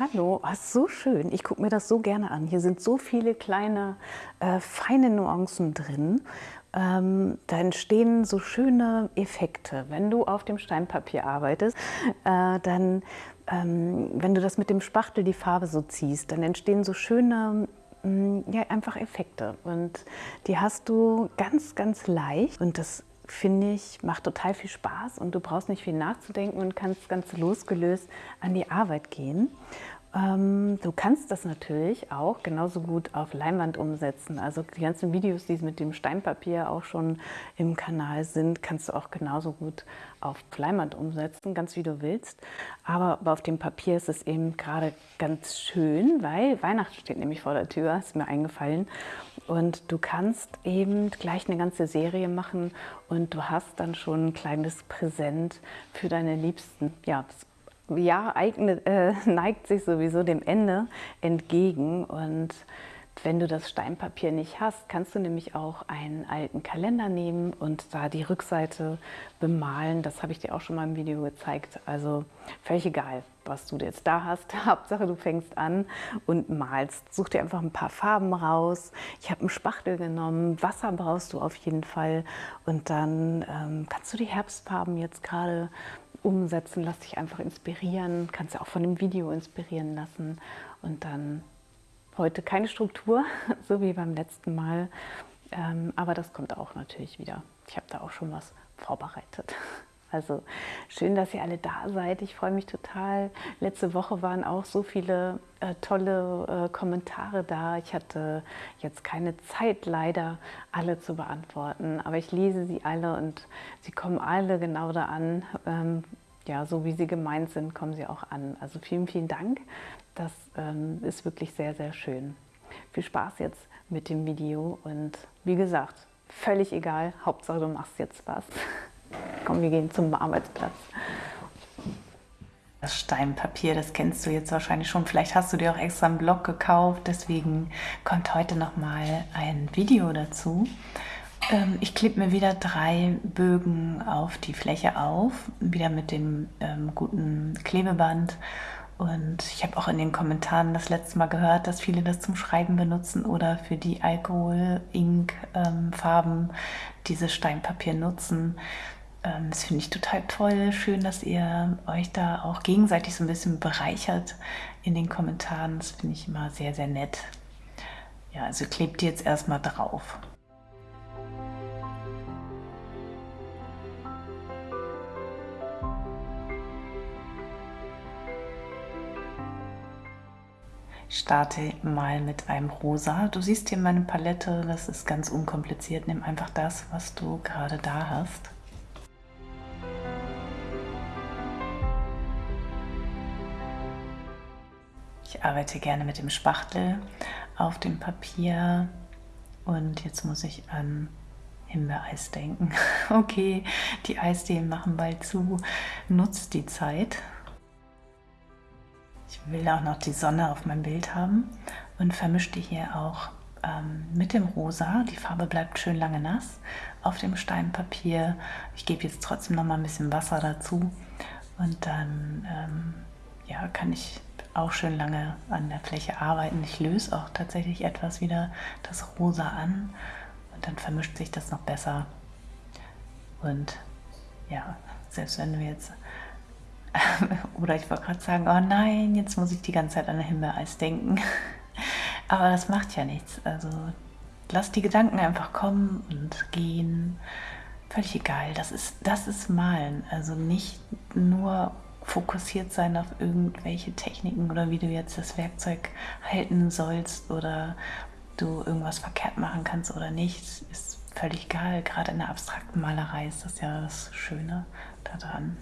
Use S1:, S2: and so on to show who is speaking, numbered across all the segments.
S1: Hallo, oh, so schön. Ich gucke mir das so gerne an. Hier sind so viele kleine, äh, feine Nuancen drin. Ähm, da entstehen so schöne Effekte. Wenn du auf dem Steinpapier arbeitest, äh, dann, ähm, wenn du das mit dem Spachtel die Farbe so ziehst, dann entstehen so schöne mm, ja, einfach Effekte und die hast du ganz, ganz leicht und das finde ich, macht total viel Spaß und du brauchst nicht viel nachzudenken und kannst ganz losgelöst an die Arbeit gehen. Ähm, du kannst das natürlich auch genauso gut auf Leinwand umsetzen. Also die ganzen Videos, die mit dem Steinpapier auch schon im Kanal sind, kannst du auch genauso gut auf Leinwand umsetzen, ganz wie du willst. Aber auf dem Papier ist es eben gerade ganz schön, weil Weihnachten steht nämlich vor der Tür, ist mir eingefallen. Und du kannst eben gleich eine ganze Serie machen und du hast dann schon ein kleines Präsent für deine Liebsten. Ja, das Jahr eignet, äh, neigt sich sowieso dem Ende entgegen und wenn du das Steinpapier nicht hast, kannst du nämlich auch einen alten Kalender nehmen und da die Rückseite bemalen. Das habe ich dir auch schon mal im Video gezeigt. Also völlig egal, was du jetzt da hast. Hauptsache du fängst an und malst. Such dir einfach ein paar Farben raus. Ich habe einen Spachtel genommen. Wasser brauchst du auf jeden Fall. Und dann ähm, kannst du die Herbstfarben jetzt gerade umsetzen, lass dich einfach inspirieren, kannst ja auch von dem Video inspirieren lassen und dann heute keine Struktur, so wie beim letzten Mal, ähm, aber das kommt auch natürlich wieder. Ich habe da auch schon was vorbereitet. Also schön, dass ihr alle da seid. Ich freue mich total. Letzte Woche waren auch so viele äh, tolle äh, Kommentare da. Ich hatte jetzt keine Zeit leider, alle zu beantworten, aber ich lese sie alle und sie kommen alle genau da an. Ähm, ja, so wie sie gemeint sind, kommen sie auch an. Also vielen, vielen Dank. Das ähm, ist wirklich sehr, sehr schön. Viel Spaß jetzt mit dem Video und wie gesagt, völlig egal. Hauptsache du machst jetzt was. Komm, wir gehen zum Arbeitsplatz. Das Steinpapier, das kennst du jetzt wahrscheinlich schon. Vielleicht hast du dir auch extra einen Blog gekauft. Deswegen kommt heute nochmal ein Video dazu. Ähm, ich klebe mir wieder drei Bögen auf die Fläche auf, wieder mit dem ähm, guten Klebeband. Und ich habe auch in den Kommentaren das letzte Mal gehört, dass viele das zum Schreiben benutzen oder für die Alkohol-Ink-Farben ähm, dieses Steinpapier nutzen. Ähm, das finde ich total toll. Schön, dass ihr euch da auch gegenseitig so ein bisschen bereichert in den Kommentaren. Das finde ich immer sehr, sehr nett. Ja, also klebt ihr jetzt erstmal drauf. Starte mal mit einem Rosa. Du siehst hier meine Palette, das ist ganz unkompliziert. Nimm einfach das, was du gerade da hast. Ich arbeite gerne mit dem Spachtel auf dem Papier und jetzt muss ich an Himbeereis denken. Okay, die Eisdielen machen bald zu. Nutzt die Zeit. Ich will auch noch die Sonne auf meinem Bild haben und vermische die hier auch ähm, mit dem Rosa. Die Farbe bleibt schön lange nass auf dem Steinpapier. Ich gebe jetzt trotzdem noch mal ein bisschen Wasser dazu und dann ähm, ja, kann ich auch schön lange an der Fläche arbeiten. Ich löse auch tatsächlich etwas wieder das Rosa an und dann vermischt sich das noch besser. Und ja, selbst wenn du jetzt, oder ich wollte gerade sagen, oh nein, jetzt muss ich die ganze Zeit an Himbeereis denken. Aber das macht ja nichts. Also lass die Gedanken einfach kommen und gehen. Völlig egal. Das ist, das ist Malen. Also nicht nur fokussiert sein auf irgendwelche Techniken oder wie du jetzt das Werkzeug halten sollst oder du irgendwas verkehrt machen kannst oder nicht, ist völlig egal. Gerade in der abstrakten Malerei ist das ja das Schöne daran.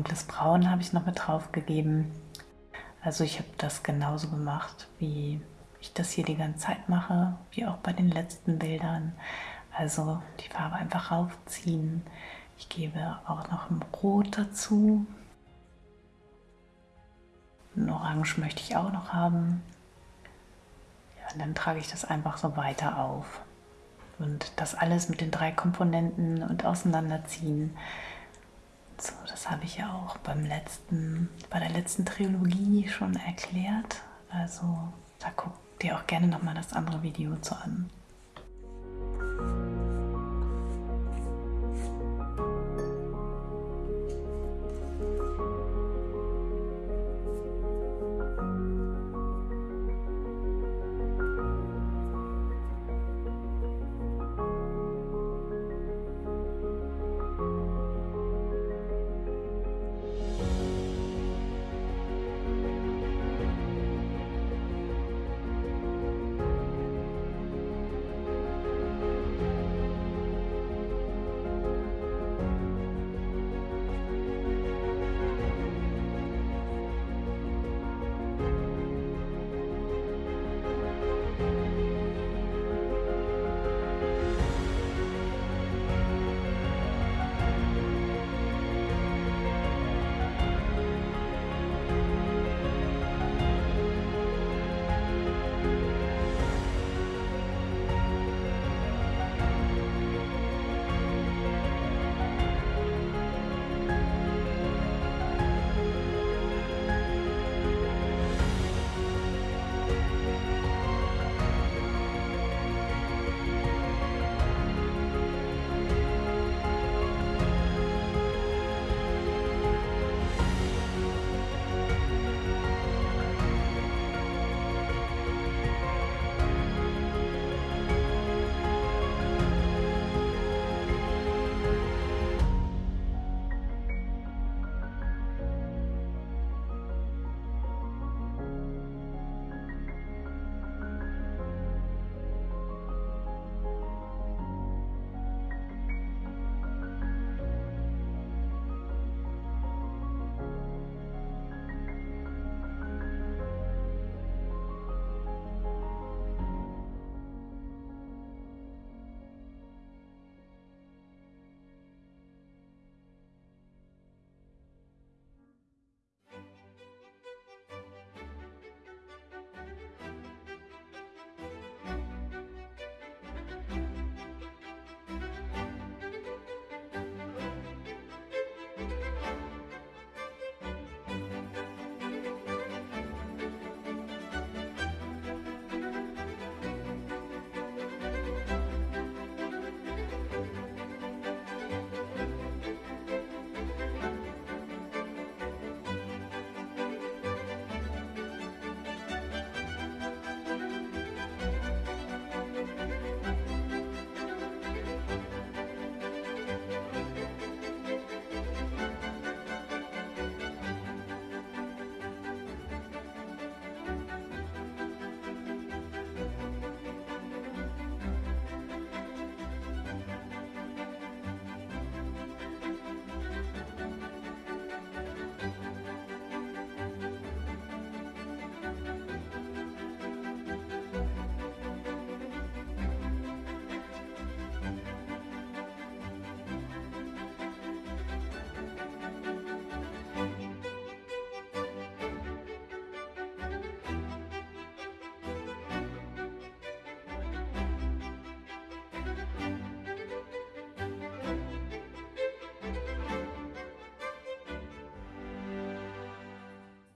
S1: Dunkles Braun habe ich noch mit drauf gegeben. Also ich habe das genauso gemacht, wie ich das hier die ganze Zeit mache, wie auch bei den letzten Bildern. Also die Farbe einfach raufziehen. Ich gebe auch noch ein Rot dazu. Ein Orange möchte ich auch noch haben. Ja, und dann trage ich das einfach so weiter auf. Und das alles mit den drei Komponenten und auseinanderziehen. So, das habe ich ja auch beim letzten, bei der letzten Trilogie schon erklärt. Also da guck dir auch gerne nochmal das andere Video zu an.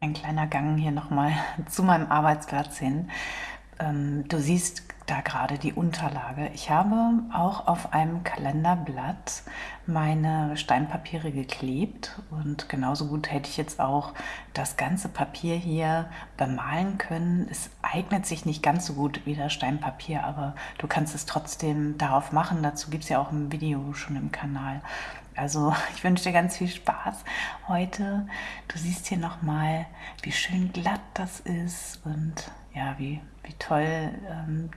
S1: Ein kleiner Gang hier nochmal zu meinem Arbeitsplatz hin. Ähm, du siehst da gerade die Unterlage. Ich habe auch auf einem Kalenderblatt meine Steinpapiere geklebt und genauso gut hätte ich jetzt auch das ganze Papier hier bemalen können. Es eignet sich nicht ganz so gut wie das Steinpapier, aber du kannst es trotzdem darauf machen. Dazu gibt es ja auch ein Video schon im Kanal. Also ich wünsche dir ganz viel Spaß heute. Du siehst hier nochmal, wie schön glatt das ist und ja, wie, wie toll, ähm,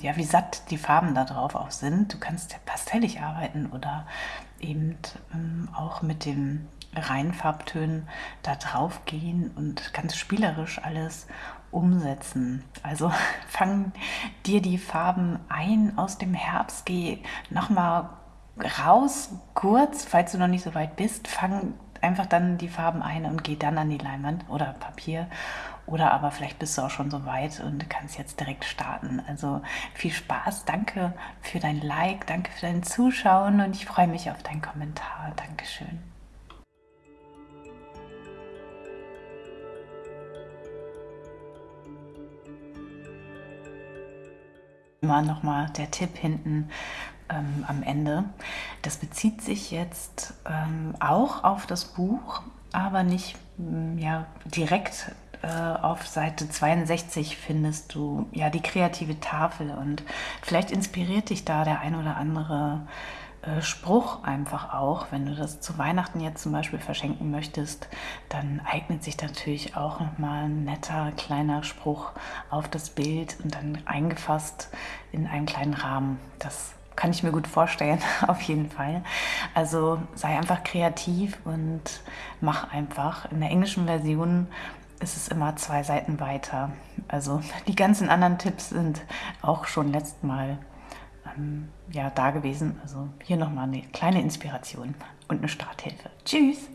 S1: ja, wie satt die Farben da drauf auch sind. Du kannst ja pastellig arbeiten oder eben ähm, auch mit dem reinen Farbtönen da drauf gehen und ganz spielerisch alles umsetzen. Also fang dir die Farben ein aus dem Herbst, geh nochmal raus, kurz, falls du noch nicht so weit bist, fang einfach dann die Farben ein und geh dann an die Leinwand oder Papier oder aber vielleicht bist du auch schon so weit und kannst jetzt direkt starten. Also viel Spaß, danke für dein Like, danke für dein Zuschauen und ich freue mich auf deinen Kommentar. Dankeschön. Immer nochmal der Tipp hinten ähm, am Ende. Das bezieht sich jetzt ähm, auch auf das Buch, aber nicht mm, ja, direkt äh, auf Seite 62 findest du ja die kreative Tafel und vielleicht inspiriert dich da der ein oder andere äh, Spruch einfach auch. Wenn du das zu Weihnachten jetzt zum Beispiel verschenken möchtest, dann eignet sich natürlich auch nochmal ein netter kleiner Spruch auf das Bild und dann eingefasst in einen kleinen Rahmen. Das kann ich mir gut vorstellen, auf jeden Fall. Also sei einfach kreativ und mach einfach. In der englischen Version ist es immer zwei Seiten weiter. Also die ganzen anderen Tipps sind auch schon letztes Mal ähm, ja, da gewesen. Also hier nochmal eine kleine Inspiration und eine Starthilfe. Tschüss!